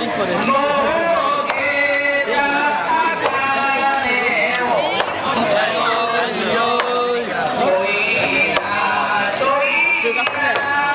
リコです。学生